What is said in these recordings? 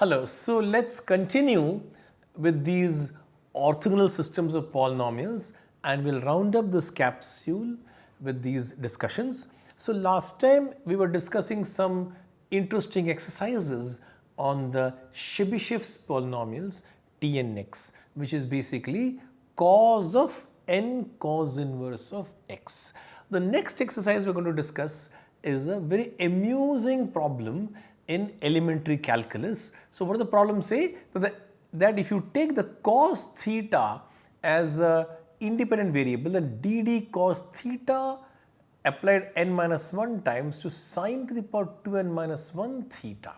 Hello, so let's continue with these orthogonal systems of polynomials and we'll round up this capsule with these discussions. So last time we were discussing some interesting exercises on the Chebyshev's polynomials T and x which is basically cos of n cos inverse of x. The next exercise we are going to discuss is a very amusing problem in elementary calculus. So, what does the problem say? That, that if you take the cos theta as a independent variable then dd cos theta applied n minus 1 times to sine to the power 2n minus 1 theta.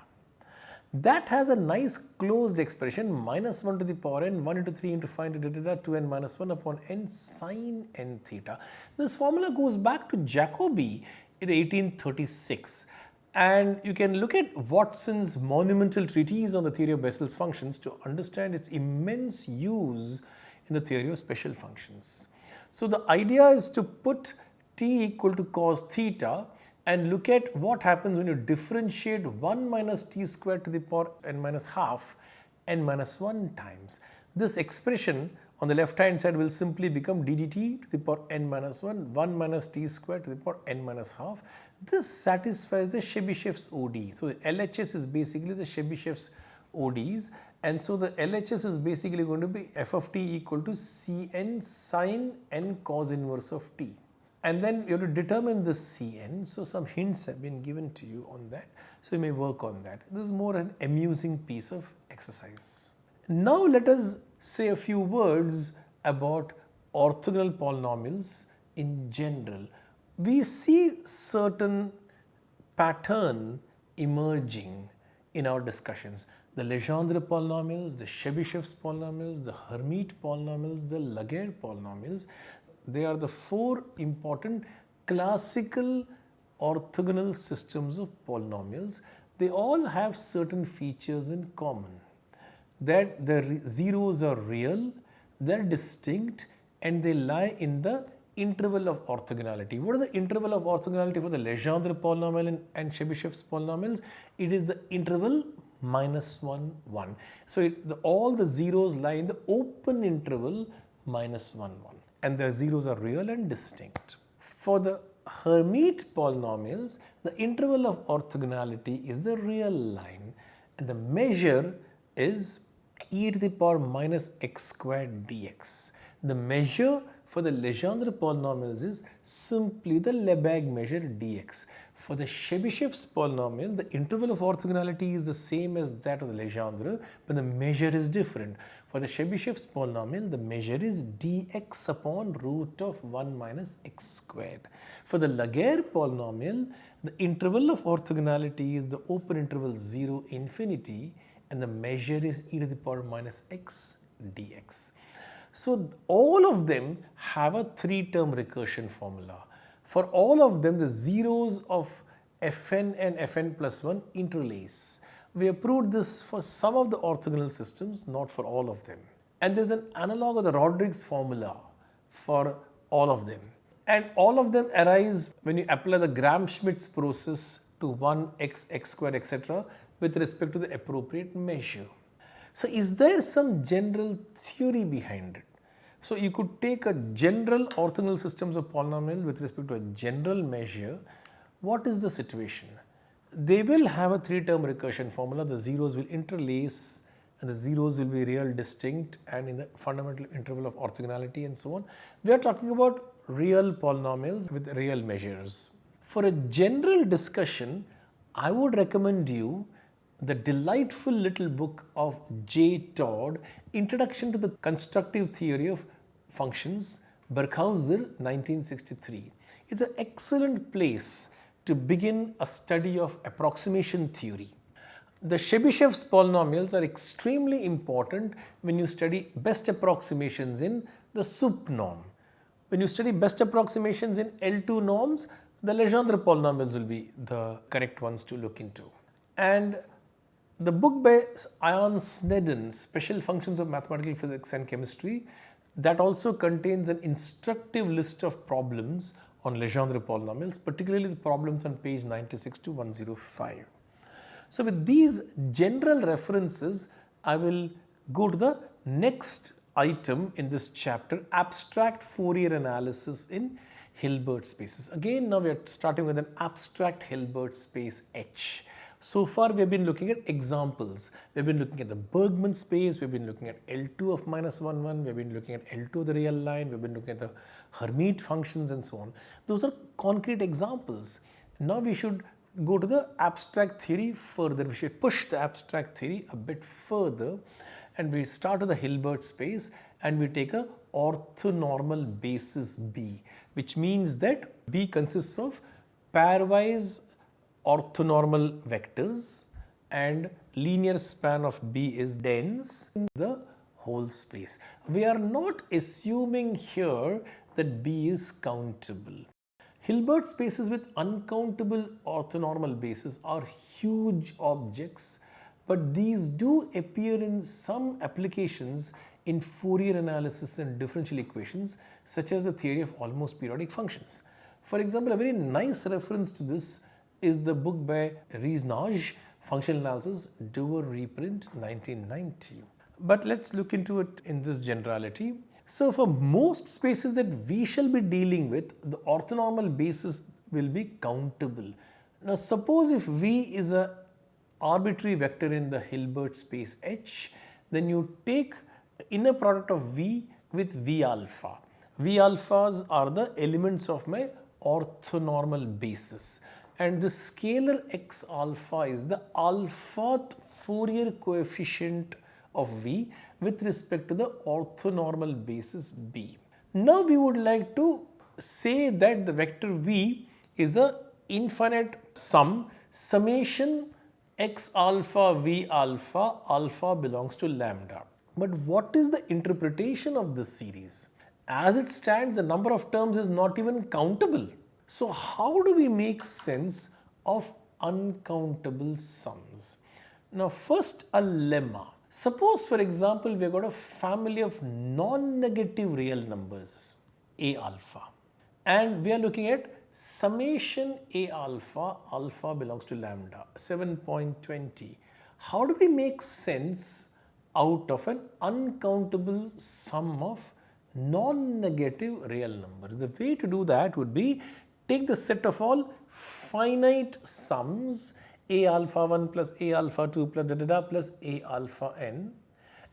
That has a nice closed expression minus 1 to the power n 1 into 3 into 5 into da, 2n minus 1 upon n sine n theta. This formula goes back to Jacobi in 1836 and you can look at Watson's monumental treatise on the theory of Bessel's functions to understand its immense use in the theory of special functions. So the idea is to put t equal to cos theta and look at what happens when you differentiate 1 minus t squared to the power n minus half n minus 1 times. This expression on the left hand side will simply become ddt to the power n minus 1 1 minus t square to the power n minus half this satisfies the Chebyshev's ODE. So, the LHS is basically the Chebyshev's ODEs and so the LHS is basically going to be f of t equal to Cn sine n cos inverse of t. And then you have to determine this Cn. So, some hints have been given to you on that. So, you may work on that. This is more an amusing piece of exercise. Now, let us say a few words about orthogonal polynomials in general we see certain pattern emerging in our discussions. The Legendre polynomials, the Chebyshev's polynomials, the Hermite polynomials, the Laguerre polynomials, they are the four important classical orthogonal systems of polynomials. They all have certain features in common that the zeros are real, they are distinct and they lie in the interval of orthogonality. What is the interval of orthogonality for the Legendre polynomial and, and Chebyshev's polynomials? It is the interval minus 1, 1. So, it, the, all the zeros lie in the open interval minus 1, 1 and the zeros are real and distinct. For the Hermite polynomials, the interval of orthogonality is the real line and the measure is e to the power minus x squared dx. The measure for the Legendre polynomials is simply the Lebesgue measure dx. For the Chebyshev's polynomial, the interval of orthogonality is the same as that of the Legendre, but the measure is different. For the Chebyshev's polynomial, the measure is dx upon root of 1 minus x squared. For the Laguerre polynomial, the interval of orthogonality is the open interval 0 infinity and the measure is e to the power minus x dx. So all of them have a three term recursion formula. For all of them the zeros of fn and fn plus 1 interlace. We have proved this for some of the orthogonal systems not for all of them. And there is an analog of the Rodrigues formula for all of them. And all of them arise when you apply the Gram-Schmidt's process to 1 x, x square etc. with respect to the appropriate measure. So is there some general theory behind it? So you could take a general orthogonal systems of polynomial with respect to a general measure. What is the situation? They will have a three term recursion formula. The zeros will interlace and the zeros will be real distinct and in the fundamental interval of orthogonality and so on. We are talking about real polynomials with real measures. For a general discussion, I would recommend you the delightful little book of J. Todd, Introduction to the Constructive Theory of Functions, Birkhauser 1963. It's an excellent place to begin a study of approximation theory. The Chebyshev's polynomials are extremely important when you study best approximations in the SUP norm. When you study best approximations in L2 norms, the Legendre polynomials will be the correct ones to look into. And the book by Ian Sneddon, Special Functions of Mathematical Physics and Chemistry, that also contains an instructive list of problems on Legendre polynomials, particularly the problems on page 96 to 105. So with these general references, I will go to the next item in this chapter, abstract Fourier analysis in Hilbert spaces. Again, now we are starting with an abstract Hilbert space H. So far we have been looking at examples. We have been looking at the Bergman space, we have been looking at L2 of minus 1 1, we have been looking at L2 of the real line, we have been looking at the Hermite functions and so on. Those are concrete examples. Now we should go to the abstract theory further. We should push the abstract theory a bit further and we start with the Hilbert space and we take a orthonormal basis B which means that B consists of pairwise orthonormal vectors and linear span of B is dense in the whole space. We are not assuming here that B is countable. Hilbert spaces with uncountable orthonormal bases are huge objects but these do appear in some applications in Fourier analysis and differential equations such as the theory of almost periodic functions. For example, a very nice reference to this is the book by Riesz-Nagy, Functional Analysis, Dover reprint 1990. But let's look into it in this generality. So for most spaces that we shall be dealing with, the orthonormal basis will be countable. Now suppose if V is a arbitrary vector in the Hilbert space H, then you take inner product of V with V alpha. V alphas are the elements of my orthonormal basis and the scalar x alpha is the alphath Fourier coefficient of V with respect to the orthonormal basis B. Now we would like to say that the vector V is a infinite sum summation x alpha V alpha alpha belongs to lambda. But what is the interpretation of this series? As it stands the number of terms is not even countable. So how do we make sense of uncountable sums? Now first a lemma. Suppose for example we have got a family of non-negative real numbers A alpha and we are looking at summation A alpha, alpha belongs to lambda 7.20. How do we make sense out of an uncountable sum of non-negative real numbers? The way to do that would be take the set of all finite sums a alpha 1 plus a alpha 2 plus da da da plus a alpha n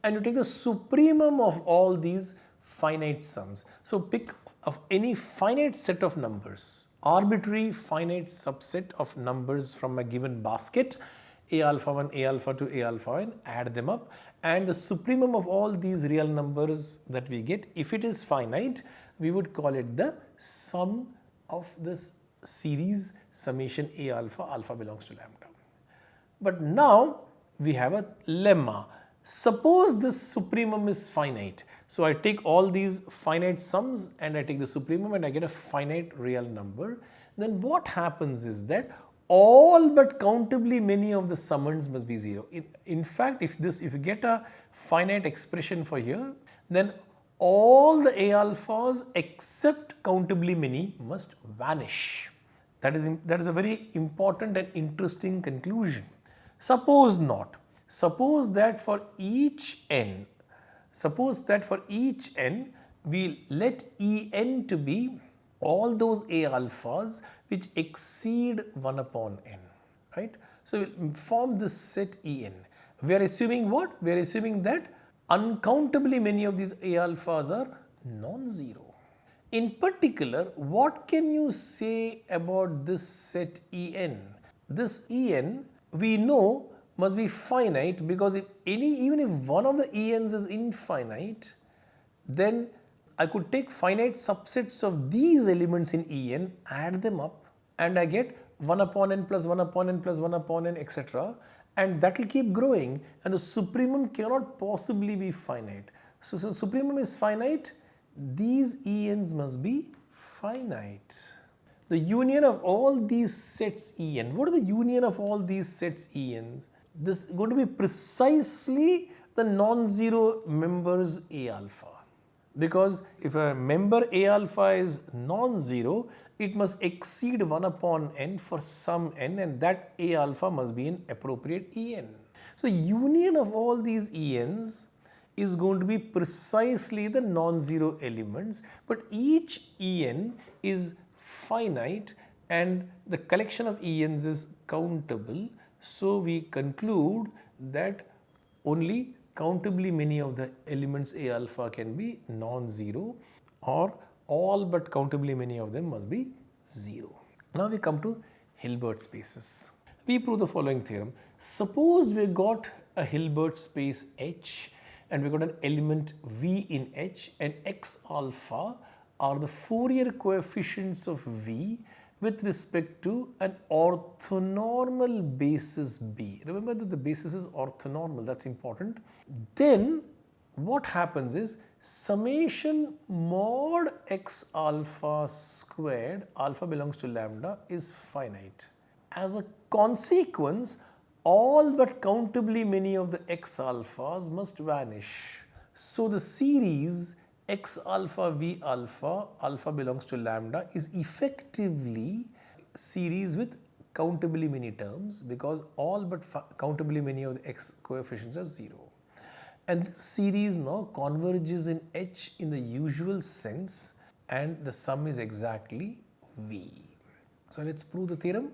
and you take the supremum of all these finite sums. So pick of any finite set of numbers, arbitrary finite subset of numbers from a given basket a alpha 1, a alpha 2, a alpha n, add them up and the supremum of all these real numbers that we get, if it is finite, we would call it the sum of this series summation A alpha, alpha belongs to lambda. But now we have a lemma. Suppose this supremum is finite. So I take all these finite sums and I take the supremum and I get a finite real number. Then what happens is that all but countably many of the summands must be 0. In, in fact, if this if you get a finite expression for here, then all the A alphas except countably many must vanish. That is, that is a very important and interesting conclusion. Suppose not. Suppose that for each n, suppose that for each n, we let En to be all those A alphas which exceed 1 upon n, right. So, we form this set En. We are assuming what? We are assuming that uncountably many of these A alphas are non-zero. In particular, what can you say about this set En? This En we know must be finite because if any even if one of the Ens is infinite, then I could take finite subsets of these elements in En, add them up and I get 1 upon n plus 1 upon n plus 1 upon n etc and that will keep growing and the supremum cannot possibly be finite. So, so supremum is finite, these ENs must be finite. The union of all these sets En, what are the union of all these sets ENs? This is going to be precisely the non-zero members A alpha. Because if a member A alpha is non-zero, it must exceed 1 upon n for some n and that A alpha must be an appropriate En. So, union of all these Ens is going to be precisely the non-zero elements, but each En is finite and the collection of ENs is countable. So, we conclude that only countably many of the elements A alpha can be non-zero or all but countably many of them must be 0. Now we come to Hilbert spaces. We prove the following theorem. Suppose we got a Hilbert space H and we got an element V in H and X alpha are the Fourier coefficients of V with respect to an orthonormal basis B. Remember that the basis is orthonormal, that's important. Then what happens is summation mod x alpha squared, alpha belongs to lambda is finite. As a consequence, all but countably many of the x alphas must vanish. So the series x alpha v alpha, alpha belongs to lambda is effectively series with countably many terms because all but countably many of the x coefficients are 0. And this series now converges in H in the usual sense and the sum is exactly V. So let's prove the theorem.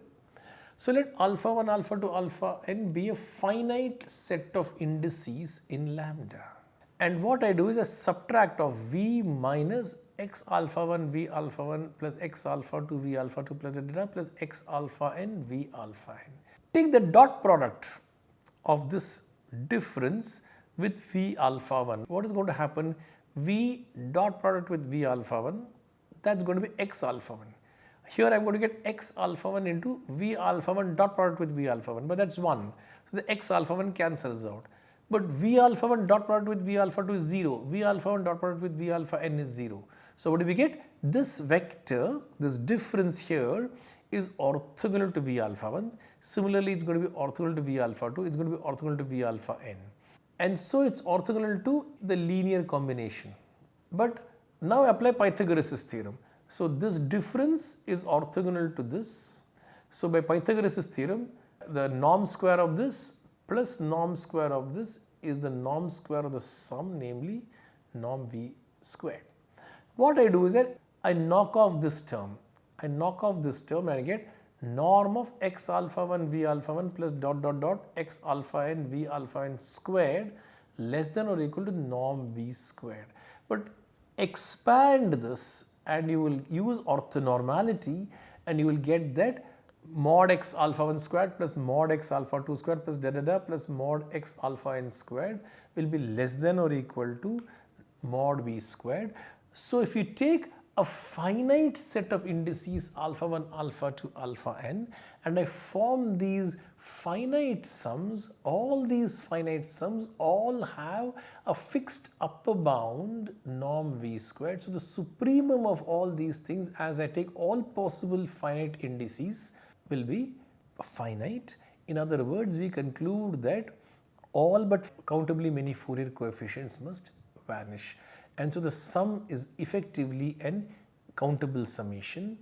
So let alpha 1 alpha 2 alpha n be a finite set of indices in lambda. And what I do is I subtract of V minus x alpha 1 V alpha 1 plus x alpha 2 V alpha 2 plus da, plus x alpha n V alpha n. Take the dot product of this difference with V alpha 1. What is going to happen? V dot product with V alpha 1 that is going to be x alpha 1. Here I am going to get x alpha 1 into V alpha 1 dot product with V alpha 1 but that is 1. So the x alpha 1 cancels out but V alpha 1 dot product with V alpha 2 is 0, V alpha 1 dot product with V alpha n is 0. So what do we get? This vector, this difference here is orthogonal to V alpha 1. Similarly, it's going to be orthogonal to V alpha 2, it's going to be orthogonal to V alpha n. And so it's orthogonal to the linear combination. But now apply Pythagoras' theorem. So this difference is orthogonal to this. So by Pythagoras' theorem, the norm square of this plus norm square of this is the norm square of the sum namely norm v squared. What I do is that I knock off this term. I knock off this term and I get norm of x alpha 1 v alpha 1 plus dot dot dot x alpha n v alpha n squared less than or equal to norm v squared. But expand this and you will use orthonormality and you will get that mod x alpha 1 squared plus mod x alpha 2 squared plus da da da plus mod x alpha n squared will be less than or equal to mod v squared. So if you take a finite set of indices alpha 1 alpha 2 alpha n and I form these finite sums, all these finite sums all have a fixed upper bound norm v squared. So the supremum of all these things as I take all possible finite indices will be finite. In other words, we conclude that all but countably many Fourier coefficients must vanish. And so the sum is effectively an countable summation.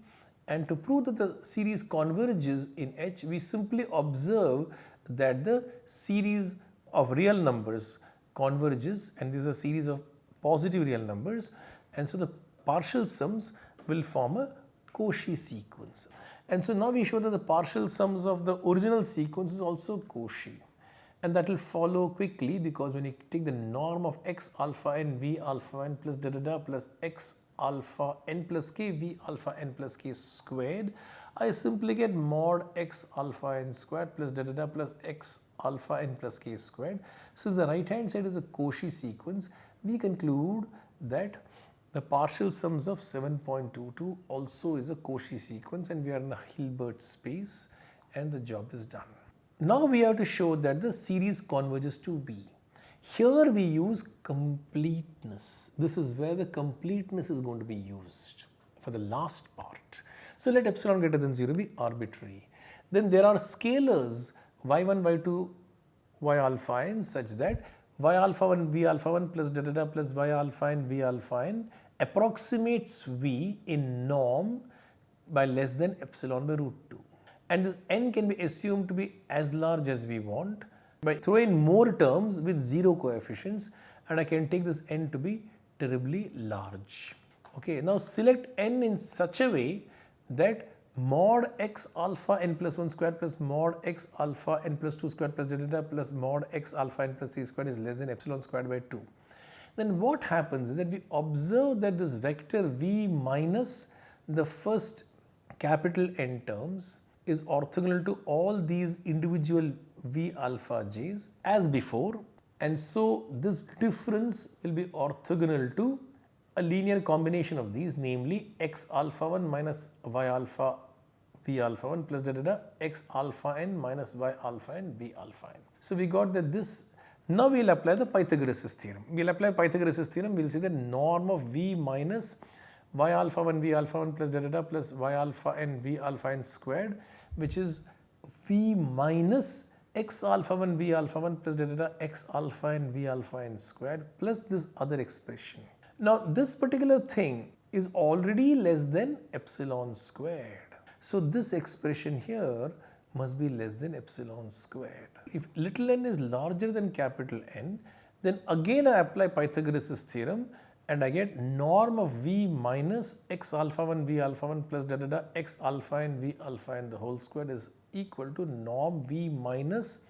And to prove that the series converges in H, we simply observe that the series of real numbers converges and this is a series of positive real numbers and so the partial sums will form a Cauchy sequence. And so now we show that the partial sums of the original sequence is also Cauchy. And that will follow quickly because when you take the norm of x alpha n v alpha n plus da da da plus x alpha n plus k v alpha n plus k squared, I simply get mod x alpha n squared plus da da da plus x alpha n plus k squared. Since the right hand side is a Cauchy sequence, we conclude that the partial sums of 7.22 also is a Cauchy sequence and we are in a Hilbert space and the job is done. Now we have to show that the series converges to B. Here we use completeness. This is where the completeness is going to be used for the last part. So let epsilon greater than 0 be arbitrary. Then there are scalars y1, y2, y alpha n such that y alpha 1 v alpha 1 plus da plus y alpha n v alpha n approximates v in norm by less than epsilon by root 2 and this n can be assumed to be as large as we want by throwing more terms with 0 coefficients and I can take this n to be terribly large. Okay, now select n in such a way that mod x alpha n plus 1 square plus mod x alpha n plus 2 square plus delta plus mod x alpha n plus 3 square is less than epsilon squared by 2. Then what happens is that we observe that this vector v minus the first capital N terms is orthogonal to all these individual v alpha j's as before and so this difference will be orthogonal to a linear combination of these namely x alpha 1 minus y alpha v alpha 1 plus da da da x alpha n minus y alpha n v alpha n. So we got that this now we will apply the Pythagoras theorem. We will apply Pythagoras theorem we will see the norm of v minus y alpha 1 v alpha 1 plus da plus y alpha n v alpha n squared which is v minus x alpha 1 v alpha 1 plus da x alpha n v alpha n squared plus this other expression. Now this particular thing is already less than epsilon squared. So this expression here must be less than epsilon squared. If little n is larger than capital N, then again I apply Pythagoras' theorem and I get norm of V minus x alpha 1 V alpha 1 plus da da da x alpha n V alpha n the whole square is equal to norm V minus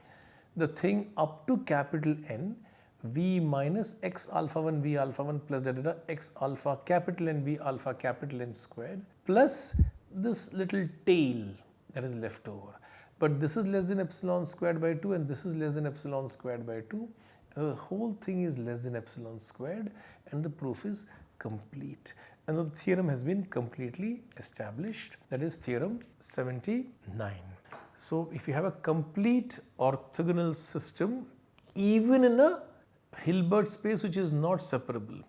the thing up to capital N v minus x alpha 1 v alpha 1 plus da da da x alpha capital N v alpha capital N squared plus this little tail that is left over. But this is less than epsilon squared by 2 and this is less than epsilon squared by 2. So the whole thing is less than epsilon squared and the proof is complete. And so the theorem has been completely established that is theorem 79. So if you have a complete orthogonal system even in a Hilbert space which is not separable.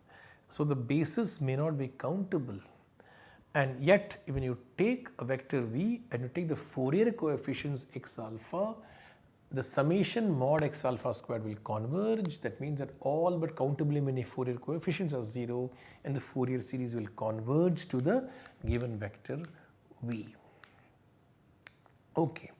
So the basis may not be countable and yet when you take a vector v and you take the Fourier coefficients x alpha, the summation mod x alpha squared will converge that means that all but countably many Fourier coefficients are 0 and the Fourier series will converge to the given vector v. Okay.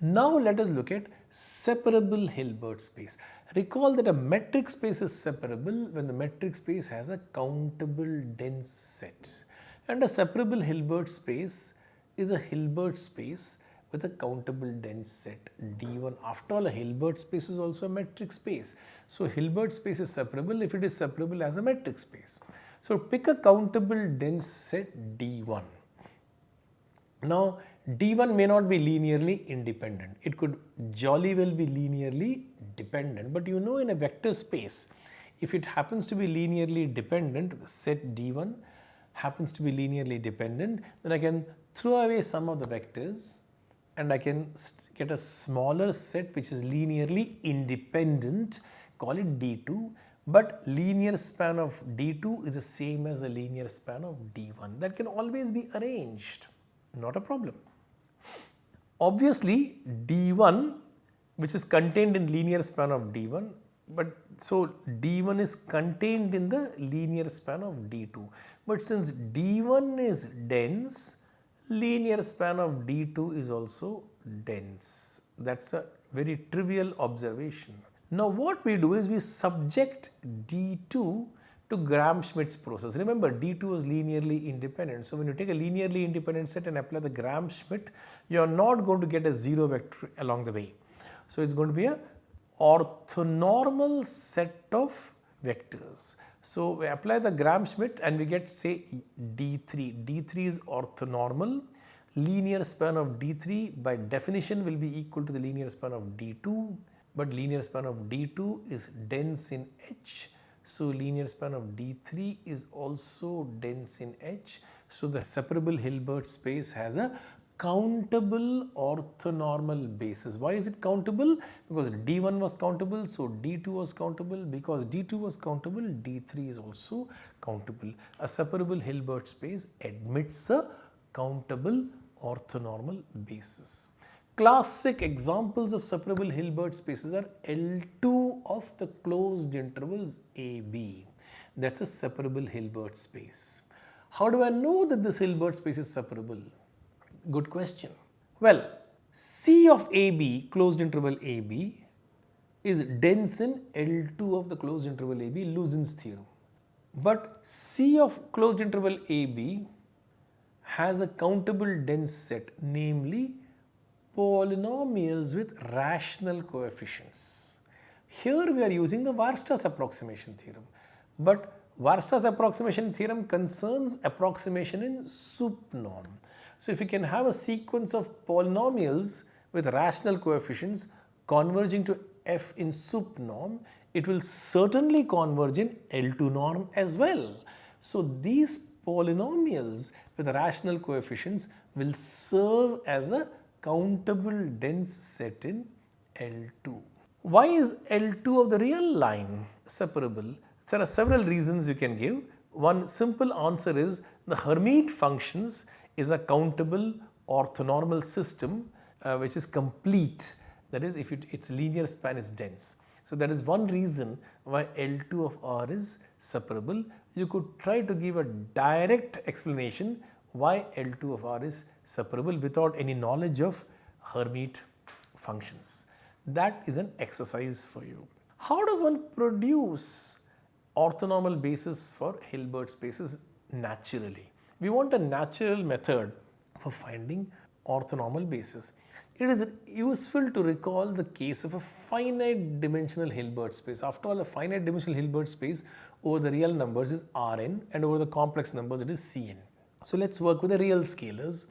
Now let us look at separable Hilbert space. Recall that a metric space is separable when the metric space has a countable dense set. And a separable Hilbert space is a Hilbert space with a countable dense set D1. After all, a Hilbert space is also a metric space. So, Hilbert space is separable if it is separable as a metric space. So, pick a countable dense set D1. Now, D1 may not be linearly independent. It could jolly well be linearly dependent. But you know in a vector space, if it happens to be linearly dependent, set D1 happens to be linearly dependent, then I can throw away some of the vectors and I can get a smaller set which is linearly independent, call it D2. But linear span of D2 is the same as the linear span of D1. That can always be arranged, not a problem. Obviously, D1 which is contained in linear span of D1 but so D1 is contained in the linear span of D2 but since D1 is dense linear span of D2 is also dense that is a very trivial observation. Now what we do is we subject D2 to Gram-Schmidt's process. Remember D2 is linearly independent. So when you take a linearly independent set and apply the Gram-Schmidt, you are not going to get a zero vector along the way. So it's going to be a orthonormal set of vectors. So we apply the Gram-Schmidt and we get say D3. D3 is orthonormal. Linear span of D3 by definition will be equal to the linear span of D2 but linear span of D2 is dense in H so linear span of D3 is also dense in H. So the separable Hilbert space has a countable orthonormal basis. Why is it countable? Because D1 was countable, so D2 was countable. Because D2 was countable, D3 is also countable. A separable Hilbert space admits a countable orthonormal basis. classic examples of separable Hilbert spaces are L2 of the closed intervals AB. That's a separable Hilbert space. How do I know that this Hilbert space is separable? Good question. Well, C of AB, closed interval AB, is dense in L2 of the closed interval AB, Lusin's theorem. But C of closed interval AB has a countable dense set, namely polynomials with rational coefficients. Here we are using the Weierstrass approximation theorem, but Weierstrass approximation theorem concerns approximation in sup norm. So if you can have a sequence of polynomials with rational coefficients converging to f in sup norm, it will certainly converge in L2 norm as well. So these polynomials with rational coefficients will serve as a countable dense set in L2. Why is L2 of the real line separable? There are several reasons you can give. One simple answer is the Hermite functions is a countable orthonormal system uh, which is complete that is if it, its linear span is dense. So that is one reason why L2 of R is separable. You could try to give a direct explanation why L2 of R is separable without any knowledge of Hermite functions. That is an exercise for you. How does one produce orthonormal basis for Hilbert spaces naturally? We want a natural method for finding orthonormal basis. It is useful to recall the case of a finite dimensional Hilbert space. After all, a finite dimensional Hilbert space over the real numbers is Rn and over the complex numbers it is Cn. So let's work with the real scalars.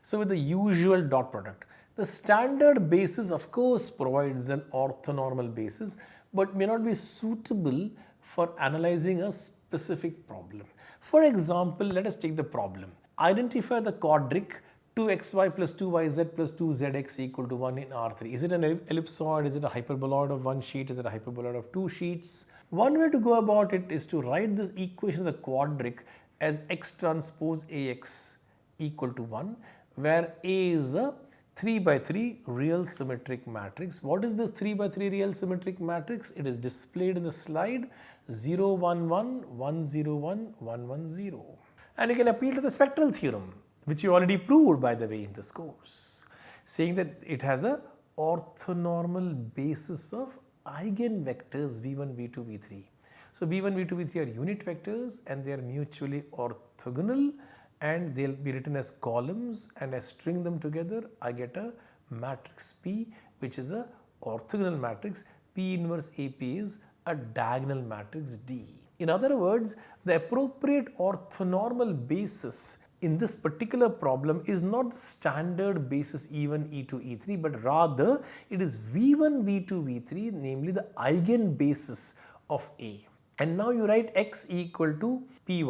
So with the usual dot product. The standard basis of course provides an orthonormal basis but may not be suitable for analyzing a specific problem. For example, let us take the problem. Identify the quadric 2xy plus 2yz plus 2zx equal to 1 in R3. Is it an ellipsoid? Is it a hyperboloid of one sheet? Is it a hyperboloid of two sheets? One way to go about it is to write this equation of the quadric as x transpose Ax equal to 1 where A is a 3 by 3 real symmetric matrix. What is this 3 by 3 real symmetric matrix? It is displayed in the slide 0 1 1 1 0 1 1 1 0. And you can appeal to the spectral theorem which you already proved by the way in this course saying that it has a orthonormal basis of eigenvectors v1, v2, v3. So V1, V2, V3 are unit vectors and they are mutually orthogonal and they will be written as columns and I string them together I get a matrix P which is a orthogonal matrix. P inverse AP is a diagonal matrix D. In other words the appropriate orthonormal basis in this particular problem is not the standard basis E1, E2, E3 but rather it is V1, V2, V3 namely the eigenbasis of A. And now you write x equal to py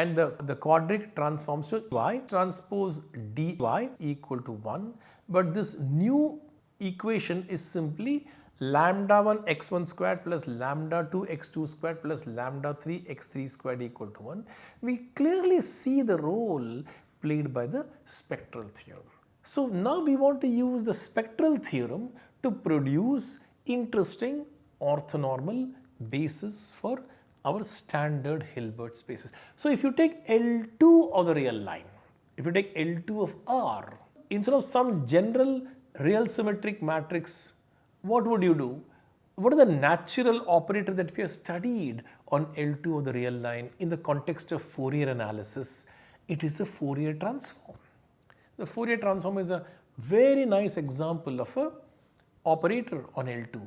and the, the quadric transforms to y transpose dy equal to 1 but this new equation is simply lambda 1 x1 squared plus lambda 2 x2 squared plus lambda 3 x3 squared equal to 1. We clearly see the role played by the spectral theorem. So now we want to use the spectral theorem to produce interesting orthonormal basis for our standard Hilbert spaces. So if you take L2 of the real line, if you take L2 of R, instead of some general real symmetric matrix, what would you do? What are the natural operator that we have studied on L2 of the real line in the context of Fourier analysis? It is the Fourier transform. The Fourier transform is a very nice example of a operator on L2.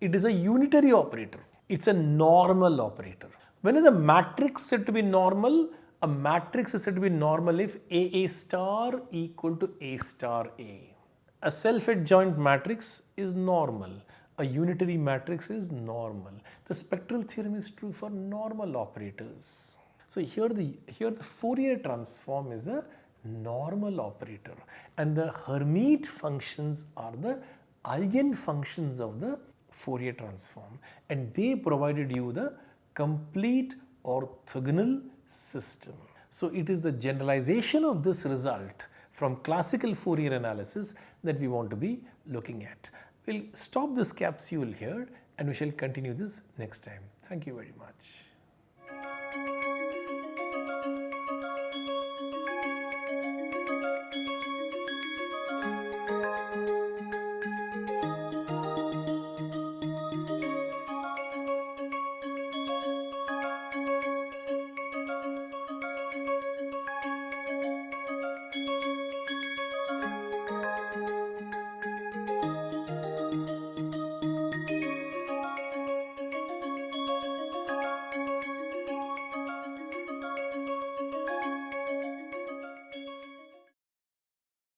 It is a unitary operator it's a normal operator. When is a matrix said to be normal? A matrix is said to be normal if AA star equal to A star A. A self-adjoint matrix is normal. A unitary matrix is normal. The spectral theorem is true for normal operators. So here the, here the Fourier transform is a normal operator and the Hermite functions are the eigenfunctions of the Fourier transform and they provided you the complete orthogonal system. So it is the generalization of this result from classical Fourier analysis that we want to be looking at. We will stop this capsule here and we shall continue this next time. Thank you very much.